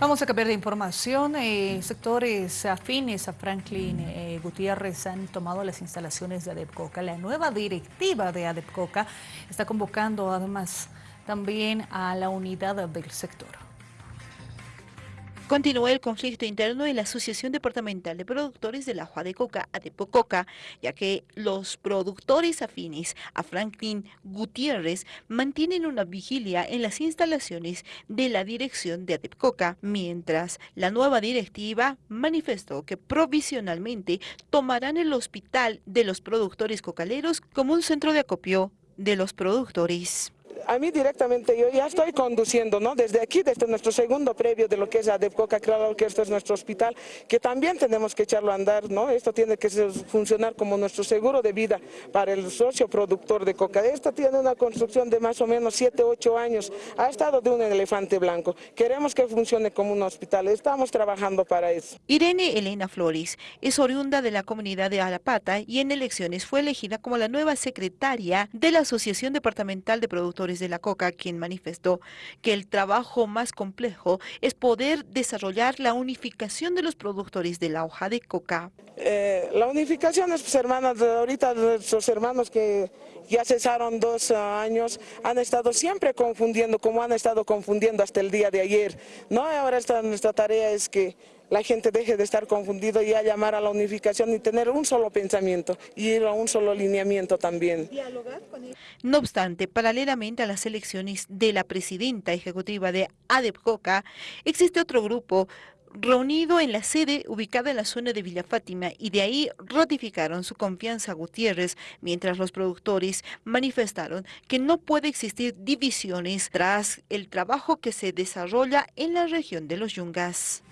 Vamos a cambiar de información. Eh, sectores afines a Franklin eh, Gutiérrez han tomado las instalaciones de ADEPCOCA. La nueva directiva de ADEPCOCA está convocando además también a la unidad del sector. Continúa el conflicto interno en la Asociación Departamental de Productores de la Hoja de Coca, ADEPOCOCA, ya que los productores afines a Franklin Gutiérrez mantienen una vigilia en las instalaciones de la dirección de ADEPCOCA, mientras la nueva directiva manifestó que provisionalmente tomarán el hospital de los productores cocaleros como un centro de acopio de los productores a mí directamente yo ya estoy conduciendo, ¿no? Desde aquí, desde nuestro segundo previo de lo que es ADEPCOCA, claro que esto es nuestro hospital, que también tenemos que echarlo a andar, ¿no? Esto tiene que funcionar como nuestro seguro de vida para el socio productor de coca. Esto tiene una construcción de más o menos 7, 8 años, ha estado de un elefante blanco. Queremos que funcione como un hospital, estamos trabajando para eso. Irene Elena Flores es oriunda de la comunidad de Alapata y en elecciones fue elegida como la nueva secretaria de la Asociación Departamental de Productores de la Coca, quien manifestó que el trabajo más complejo es poder desarrollar la unificación de los productores de la hoja de coca. Eh, la unificación es, pues, hermanos, ahorita nuestros hermanos que ya cesaron dos años, han estado siempre confundiendo, como han estado confundiendo hasta el día de ayer. ¿no? Ahora esta, nuestra tarea es que la gente deje de estar confundido y a llamar a la unificación y tener un solo pensamiento y ir a un solo lineamiento también. No obstante, paralelamente a las elecciones de la presidenta ejecutiva de ADEPCOCA, existe otro grupo reunido en la sede ubicada en la zona de Villa Fátima y de ahí ratificaron su confianza a Gutiérrez, mientras los productores manifestaron que no puede existir divisiones tras el trabajo que se desarrolla en la región de los Yungas.